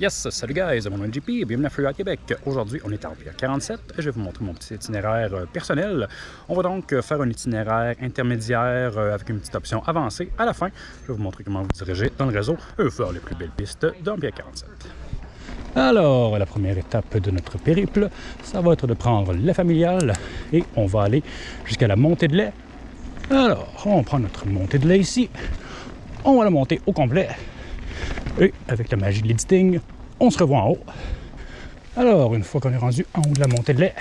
Yes, salut guys, mon nom est JP bienvenue à Freeride Québec. Aujourd'hui, on est en Pierre 47 et je vais vous montrer mon petit itinéraire euh, personnel. On va donc euh, faire un itinéraire intermédiaire euh, avec une petite option avancée. À la fin, je vais vous montrer comment vous diriger dans le réseau et faire les plus belles pistes d'Empire 47. Alors, la première étape de notre périple, ça va être de prendre la familiale et on va aller jusqu'à la montée de lait. Alors, on prend notre montée de lait ici. On va la monter au complet et avec la magie de l'editing, on se revoit en haut. Alors, une fois qu'on est rendu en haut de la montée de lait,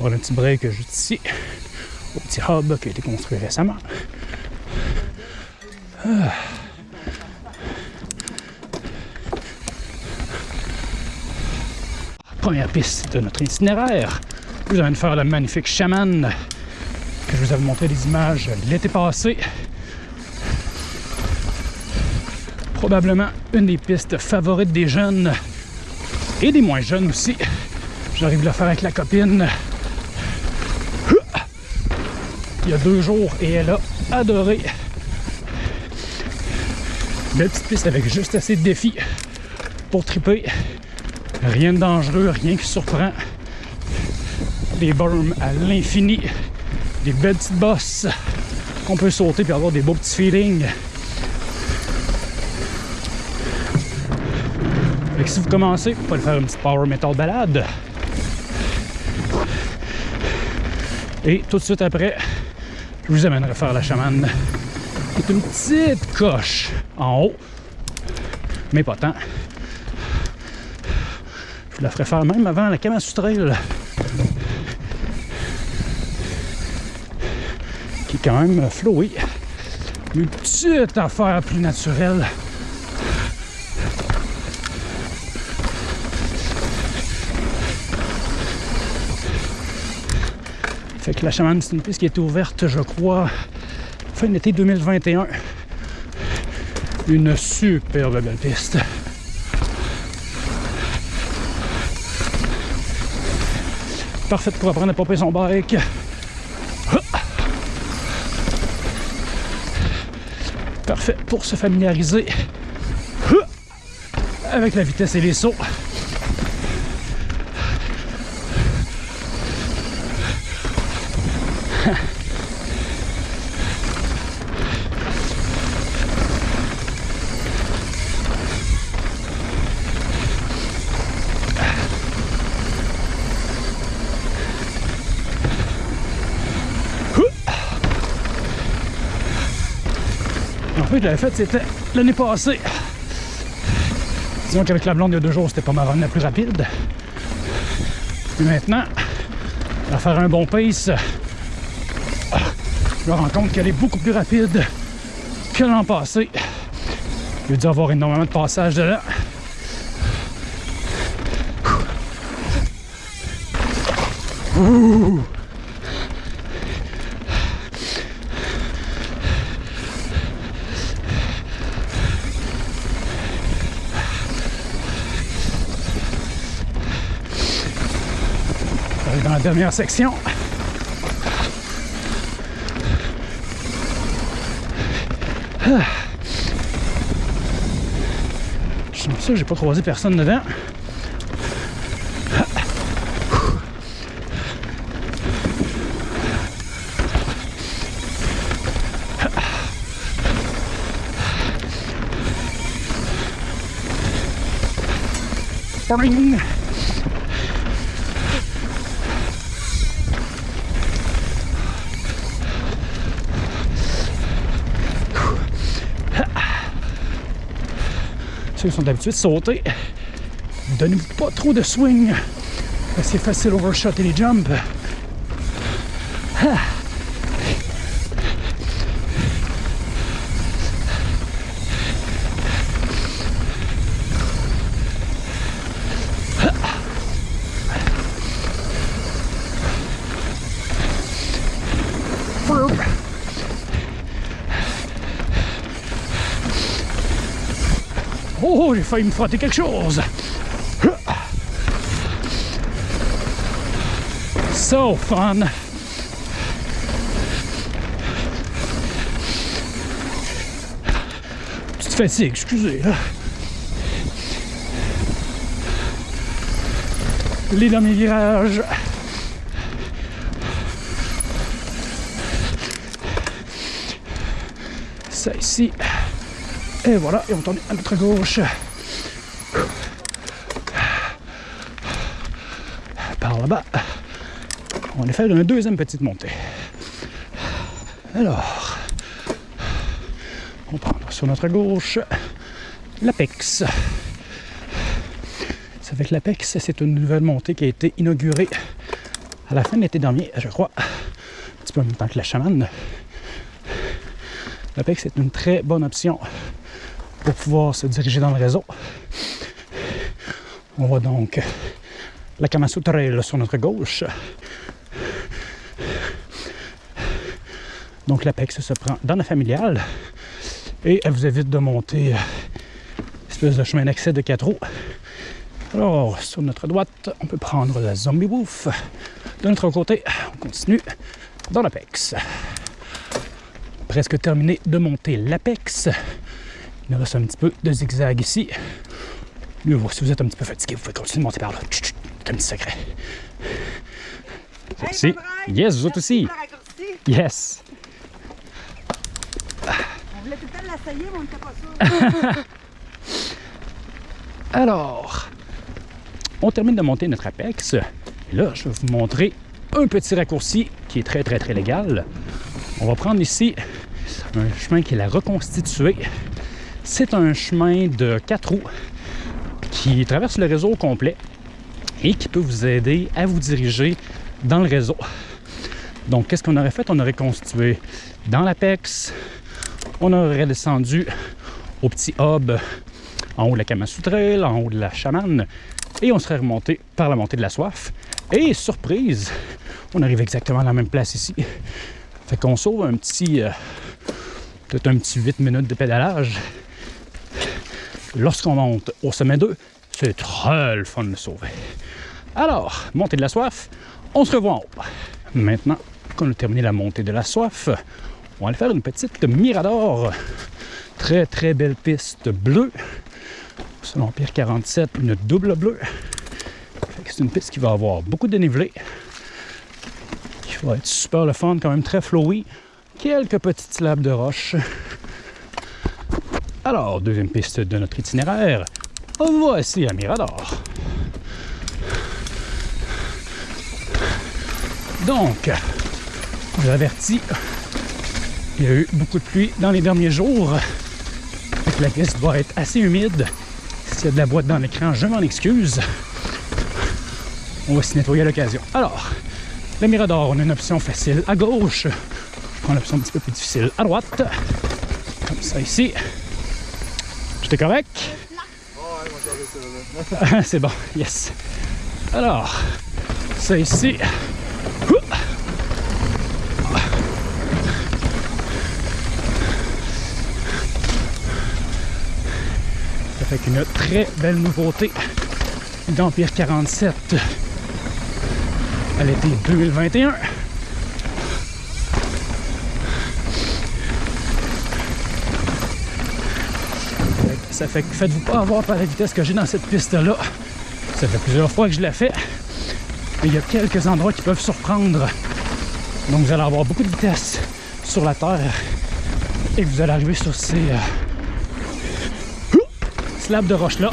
on va un petit break juste ici, au petit hub qui a été construit récemment. Ah. Première piste de notre itinéraire. Vous allez faire la magnifique chaman que je vous avais montré des images l'été passé. Probablement une des pistes favorites des jeunes et des moins jeunes aussi. J'arrive à le faire avec la copine il y a deux jours et elle a adoré. Belle petite piste avec juste assez de défis pour triper. Rien de dangereux, rien qui surprend. Des berms à l'infini. Des belles petites bosses qu'on peut sauter puis avoir des beaux petits feelings. Si vous commencez, vous pouvez faire une petite power metal balade. Et tout de suite après, je vous amènerai faire la chamane. C'est une petite coche en haut, mais pas tant. Je vous la ferai faire même avant la Kamasutrail. Qui est quand même flowée. Une petite affaire plus naturelle. Fait que la chamane, c'est une piste qui était ouverte, je crois, fin d'été 2021. Une superbe belle piste. Parfaite pour apprendre à pomper son bike. Parfait pour se familiariser avec la vitesse et les sauts. En fait, je l'avais fait, c'était l'année passée. Disons qu'avec la blonde il y a deux jours, c'était pas ma run la plus rapide. Mais maintenant, à faire un bon pace, je me rends compte qu'elle est beaucoup plus rapide que l'an passé. Il dû avoir énormément de passages dedans. Ouh. Dans la dernière section. Ah. Je suis sûr j'ai pas croisé personne. Boing! Ceux sont habitués de sauter, donnez-vous pas trop de swing. C'est facile overshot et les jumps. Failli me frotter quelque chose. So fun. Petite fatigue, excusez. Là. les derniers virages. Ça ici. Et voilà, et on tourne à notre gauche. Là-bas. On va aller faire une deuxième petite montée. Alors, on prend sur notre gauche l'Apex. Fait que l'Apex, c'est une nouvelle montée qui a été inaugurée à la fin de l'été dernier, je crois, un petit peu en même temps que la chamane. L'Apex est une très bonne option pour pouvoir se diriger dans le réseau. On voit donc la Kamasu Trail sur notre gauche. Donc l'Apex se prend dans la familiale et elle vous évite de monter euh, espèce de chemin d'accès de quatre roues. Alors, sur notre droite, on peut prendre la Zombie Wolf. De notre côté, on continue dans l'Apex. Presque terminé de monter l'Apex. Il nous reste un petit peu de zigzag ici. Si vous êtes un petit peu fatigué, vous pouvez continuer de monter par là. Un petit secret. Hey, Yes, vous autres aussi. Yes. On voulait tout le temps l'essayer, mais on n'était pas sûr. Alors, on termine de monter notre Apex. Et là, je vais vous montrer un petit raccourci qui est très, très, très légal. On va prendre ici un chemin qui est la reconstituée. C'est un chemin de quatre roues qui traverse le réseau au complet et qui peut vous aider à vous diriger dans le réseau. Donc, qu'est-ce qu'on aurait fait? On aurait constitué dans l'Apex, on aurait descendu au petit hub en haut de la Kamasutrail, en haut de la Chamane, et on serait remonté par la montée de la soif. Et surprise, on arrive exactement à la même place ici. Fait qu'on sauve un petit, euh, peut-être un petit 8 minutes de pédalage. Lorsqu'on monte au sommet 2, c'est très le fun de sauver. Alors, montée de la soif, on se revoit en haut. Maintenant qu'on a terminé la montée de la soif, on va aller faire une petite mirador. Très très belle piste bleue. Selon Pierre 47, une double bleue. C'est une piste qui va avoir beaucoup de dénivelé. Qui va être super le fun, quand même très flowy. Quelques petites slabs de roche. Alors, deuxième piste de notre itinéraire. Voici un Mirador. Donc, je vous il y a eu beaucoup de pluie dans les derniers jours. Que la piste va être assez humide. S'il y a de la boîte dans l'écran, je m'en excuse. On va s'y nettoyer à l'occasion. Alors, le Mirador, on a une option facile à gauche. Je prends l'option un petit peu plus difficile à droite. Comme ça ici. Tout est correct? C'est bon, yes. Alors, ça ici. Fait qu'une très belle nouveauté d'Empire 47 à l'été 2021. Ça fait faites-vous pas avoir par la vitesse que j'ai dans cette piste-là. Ça fait plusieurs fois que je l'ai fait. Mais il y a quelques endroits qui peuvent surprendre. Donc vous allez avoir beaucoup de vitesse sur la terre et vous allez arriver sur ces euh, slabs de roche là.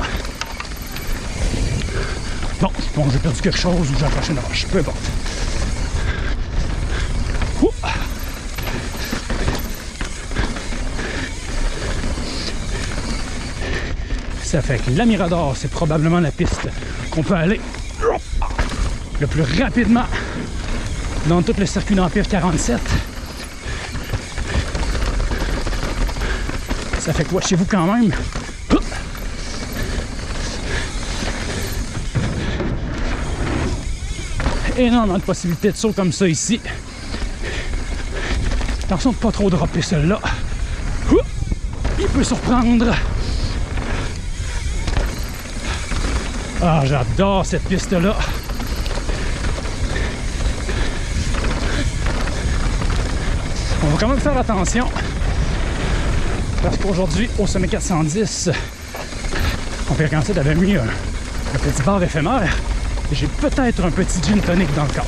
Bon, j'ai perdu quelque chose ou j'ai accroché une roche, peu importe. Ça fait que la Mirador, c'est probablement la piste qu'on peut aller le plus rapidement dans tout le circuit d'Empire 47. Ça fait quoi chez vous quand même? Énormément de possibilités de saut comme ça ici. Attention de pas trop dropper celle-là. Il peut surprendre. Ah, j'adore cette piste-là. On va quand même faire attention. Parce qu'aujourd'hui, au sommet 410, on peut 47 avait mis un, un petit bar éphémère. J'ai peut-être un petit gin tonic dans le corps.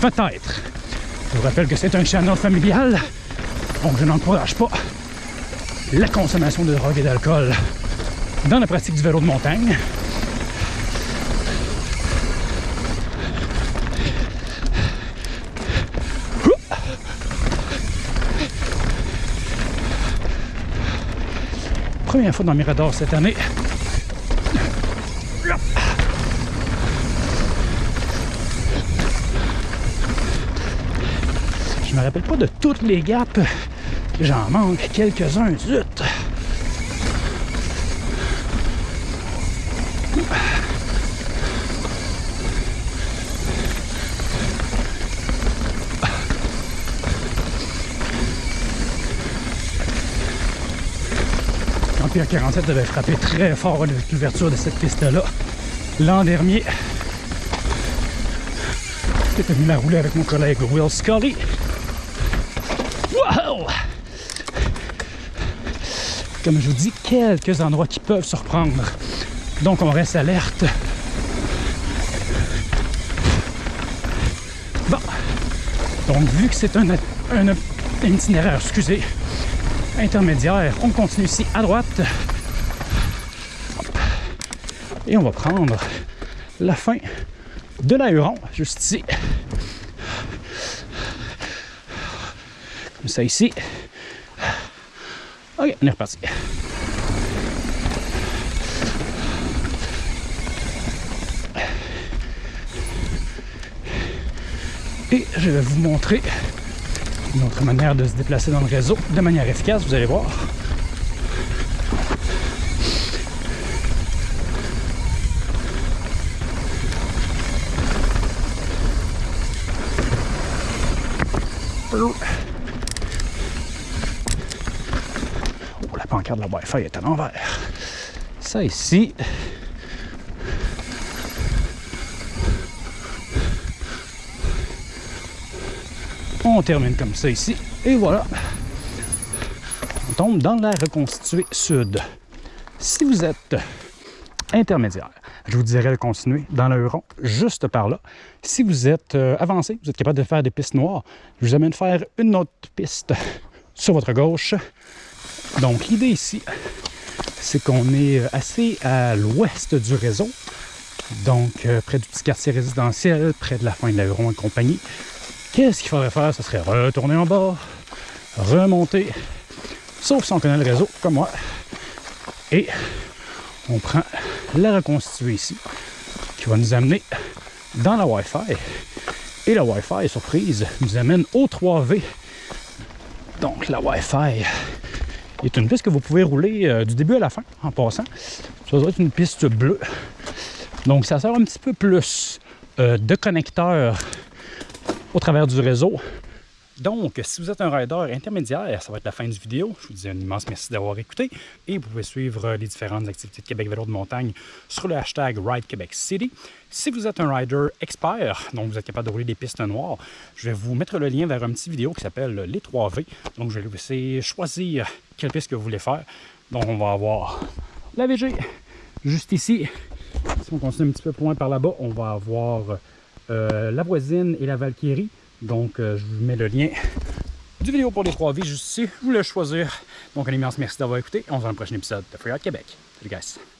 Peut-être. Je vous rappelle que c'est un channel familial, donc je n'encourage pas la consommation de drogue et d'alcool dans la pratique du vélo de montagne. Première fois dans Mirador cette année. Je me rappelle pas de toutes les gaps. J'en manque quelques-uns, zut! Empire 47 avait frappé très fort avec l'ouverture de cette piste-là l'an dernier. J'étais venu la rouler avec mon collègue Will Scully. Wow! Comme je vous dis, quelques endroits qui peuvent surprendre. Donc on reste alerte. Bon. Donc vu que c'est un, itinéraire, excusez, intermédiaire. On continue ici à droite. Et on va prendre la fin de l'aéron, juste ici. Ça ici. Ok, on est reparti. Et je vais vous montrer une autre manière de se déplacer dans le réseau de manière efficace, vous allez voir. Oh, la pancarte de la Wi-Fi est à l'envers. Ça ici, On termine comme ça ici. Et voilà. On tombe dans la reconstituée sud. Si vous êtes intermédiaire, je vous dirais de continuer dans le rond, juste par là. Si vous êtes euh, avancé, vous êtes capable de faire des pistes noires, je vous amène faire une autre piste sur votre gauche. Donc l'idée ici, c'est qu'on est assez à l'ouest du réseau, donc euh, près du petit quartier résidentiel, près de la fin de l'aéron et compagnie. Qu'est-ce qu'il faudrait faire? Ce serait retourner en bas, remonter, sauf si on connaît le réseau, comme moi. Et on prend la reconstituée ici, qui va nous amener dans la Wi-Fi. Et la Wi-Fi, surprise, nous amène au 3V. Donc la Wi-Fi est une piste que vous pouvez rouler euh, du début à la fin, en passant. Ça doit être une piste bleue. Donc ça sert un petit peu plus euh, de connecteur au travers du réseau. Donc, si vous êtes un rider intermédiaire, ça va être la fin du vidéo. Je vous dis un immense merci d'avoir écouté et vous pouvez suivre les différentes activités de Québec Vélo de montagne sur le hashtag Ride Québec City. Si vous êtes un rider expert, donc vous êtes capable de rouler des pistes noires, je vais vous mettre le lien vers un petit vidéo qui s'appelle les 3V. Donc, je vais vous laisser choisir quelle piste que vous voulez faire. Donc, on va avoir la VG juste ici. Si on continue un petit peu plus loin par là-bas, on va avoir euh, la voisine et la Valkyrie. Donc, euh, je vous mets le lien du vidéo pour les trois vies juste ici. Je voulais choisir. Donc, un immense merci d'avoir écouté. On se voit dans le prochain épisode de Free Québec. Salut, guys!